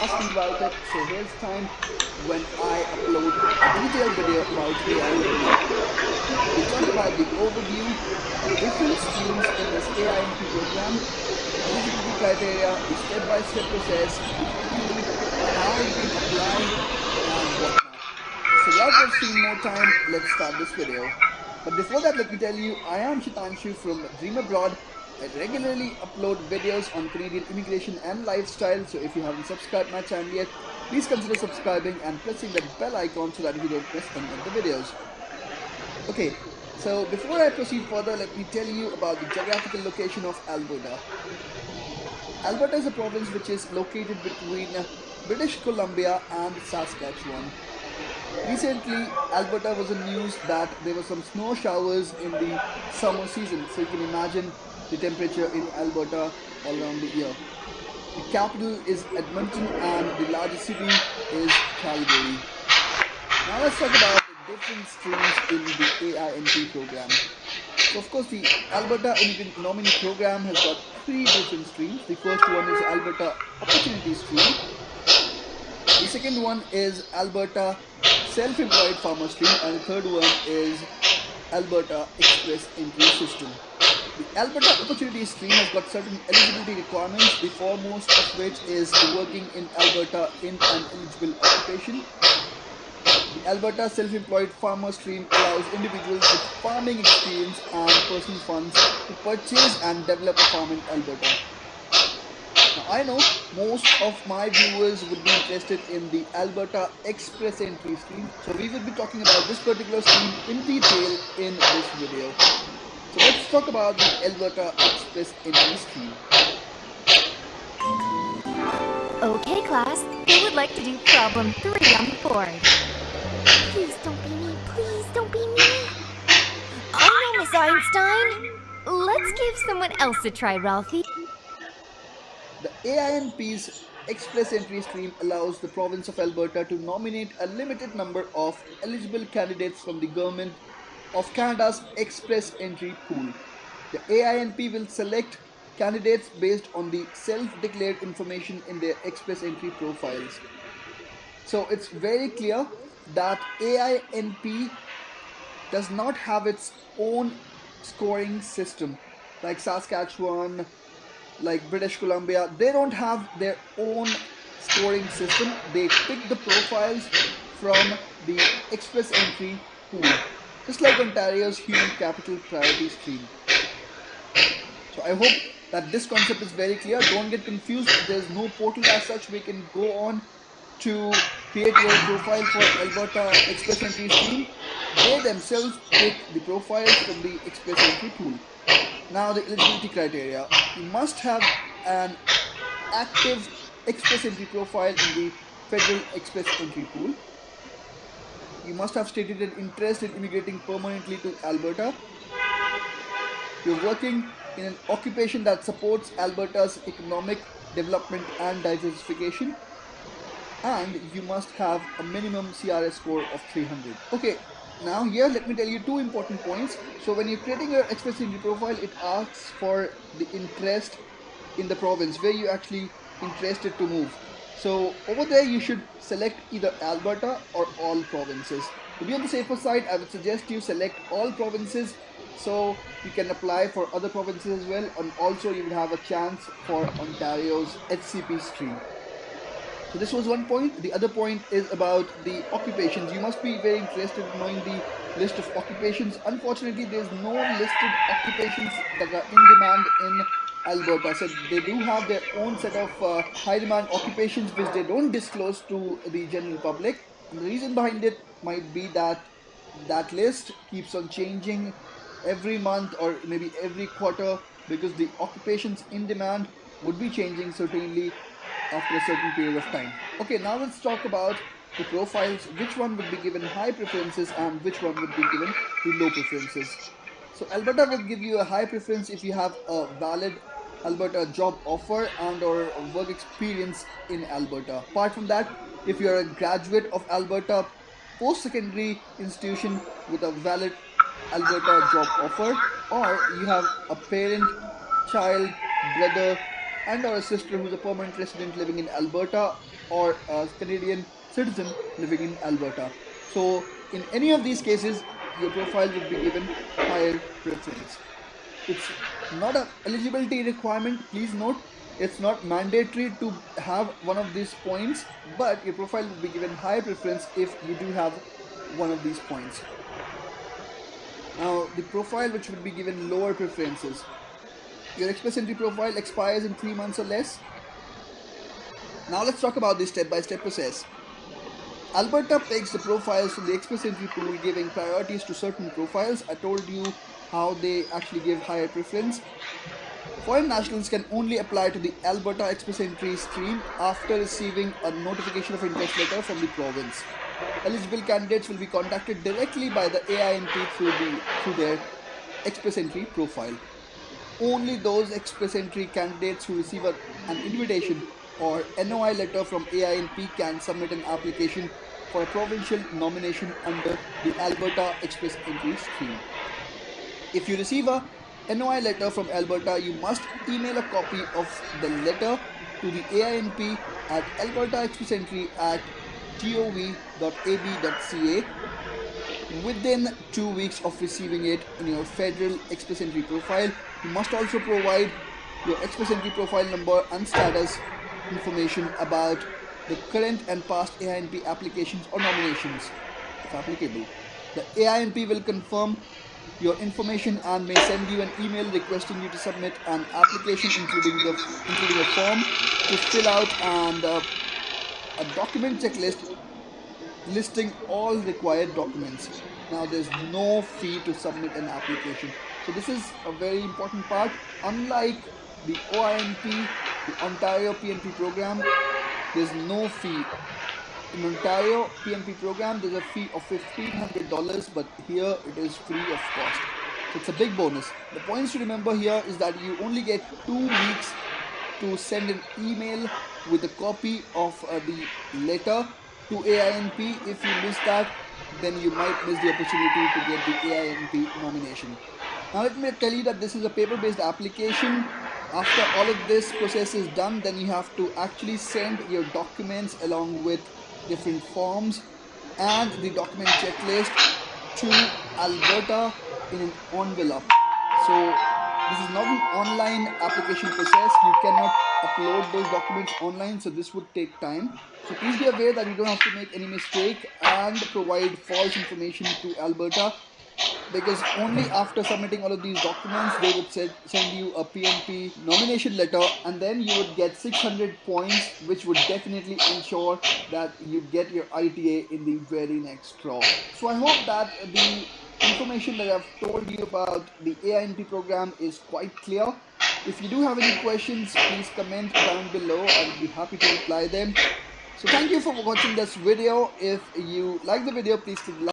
asking about it. So here's time when I upload a detailed video about AI. We talk about the overview, different streams in this AINP program, eligibility criteria, the step-by-step process, how you can apply, and whatnot. So without wasting more time, let's start this video. But before that, let me tell you, I am Shitanshu from Dream Abroad I regularly upload videos on Canadian immigration and lifestyle, so if you haven't subscribed my channel yet, please consider subscribing and pressing that bell icon so that you don't miss any of the videos. Okay, so before I proceed further, let me tell you about the geographical location of Alberta. Alberta is a province which is located between British Columbia and Saskatchewan. Recently, Alberta was in news that there were some snow showers in the summer season, so you can imagine the temperature in Alberta all around the year. The capital is Edmonton and the largest city is Calgary. Now let's talk about the different streams in the AINP program. So of course the Alberta Nominee Program has got three different streams. The first one is Alberta Opportunity Stream. The second one is Alberta Self-Employed Farmer Stream and the third one is Alberta Express Entry System. The Alberta Opportunity Stream has got certain eligibility requirements, the foremost of which is working in Alberta in an eligible occupation. The Alberta Self-Employed Farmer Stream allows individuals with farming experience and personal funds to purchase and develop a farm in Alberta. Now, I know most of my viewers would be interested in the Alberta Express Entry Stream, so we will be talking about this particular stream in detail in this video. So let's talk about the Alberta Express Entry Scheme. Okay, class. Who would like to do problem three on the board? Please don't be me. Please don't be me. I oh, know, Miss Einstein. Let's give someone else a try, Ralphie. The AINP's Express Entry Stream allows the province of Alberta to nominate a limited number of eligible candidates from the government of Canada's Express Entry Pool. The AINP will select candidates based on the self-declared information in their Express Entry profiles. So it's very clear that AINP does not have its own scoring system like Saskatchewan, like British Columbia. They don't have their own scoring system. They pick the profiles from the Express Entry pool just like Ontario's human capital priority stream. So I hope that this concept is very clear. Don't get confused. There's no portal as such. We can go on to create your profile for Alberta Express Entry stream. They themselves take the profiles from the Express Entry pool. Now the eligibility criteria. You must have an active Express Entry profile in the Federal Express Entry pool you must have stated an interest in immigrating permanently to Alberta. You're working in an occupation that supports Alberta's economic development and diversification. And you must have a minimum CRS score of 300. Okay, now here let me tell you two important points. So when you're creating your Express Entry profile, it asks for the interest in the province where you actually interested to move. So over there you should select either Alberta or all provinces. To be on the safer side, I would suggest you select all provinces so you can apply for other provinces as well and also you will have a chance for Ontario's HCP stream. So this was one point. The other point is about the occupations. You must be very interested in knowing the list of occupations. Unfortunately, there's no listed occupations that are in demand in Alberta. So they do have their own set of uh, high demand occupations which they don't disclose to the general public. And the reason behind it might be that that list keeps on changing every month or maybe every quarter because the occupations in demand would be changing certainly after a certain period of time. Okay, now let's talk about the profiles, which one would be given high preferences and which one would be given the low preferences. So Alberta will give you a high preference if you have a valid Alberta job offer and or work experience in Alberta. Apart from that, if you are a graduate of Alberta post-secondary institution with a valid Alberta job offer or you have a parent, child, brother, and or a sister who's a permanent resident living in Alberta or a Canadian citizen living in Alberta. So in any of these cases, your profile would be given higher preference. It's not a eligibility requirement, please note. It's not mandatory to have one of these points, but your profile will be given higher preference if you do have one of these points. Now, the profile which would be given lower preferences. Your Express Entry profile expires in 3 months or less. Now let's talk about the step-by-step -step process. Alberta picks the profiles from the Express Entry pool giving priorities to certain profiles. I told you how they actually give higher preference. Foreign nationals can only apply to the Alberta Express Entry stream after receiving a notification of interest letter from the province. Eligible candidates will be contacted directly by the AINP through, the, through their Express Entry profile. Only those Express Entry candidates who receive a, an invitation or NOI letter from AINP can submit an application for a provincial nomination under the Alberta Express Entry scheme. If you receive a NOI letter from Alberta, you must email a copy of the letter to the AINP at Alberta Express Entry at gov.ab.ca within two weeks of receiving it in your federal Express Entry profile. You must also provide your Express Entry profile number and status information about the current and past AINP applications or nominations, if applicable. The AINP will confirm your information and may send you an email requesting you to submit an application including the including a form to fill out and uh, a document checklist listing all required documents. Now there's no fee to submit an application. So this is a very important part. Unlike the OINP the Ontario PNP program, there's no fee. In Ontario PNP program, there's a fee of $1,500, but here it is free of cost. So it's a big bonus. The points to remember here is that you only get two weeks to send an email with a copy of uh, the letter to AINP. If you miss that, then you might miss the opportunity to get the AINP nomination. Now let me tell you that this is a paper-based application after all of this process is done then you have to actually send your documents along with different forms and the document checklist to Alberta in an envelope. So this is not an online application process. You cannot upload those documents online so this would take time. So please be aware that you don't have to make any mistake and provide false information to Alberta because only after submitting all of these documents they would send you a PNP nomination letter and then you would get 600 points which would definitely ensure that you get your ITA in the very next draw. So I hope that the information that I've told you about the AINP program is quite clear. If you do have any questions, please comment down below. I will be happy to reply them. So thank you for watching this video. If you like the video, please click like.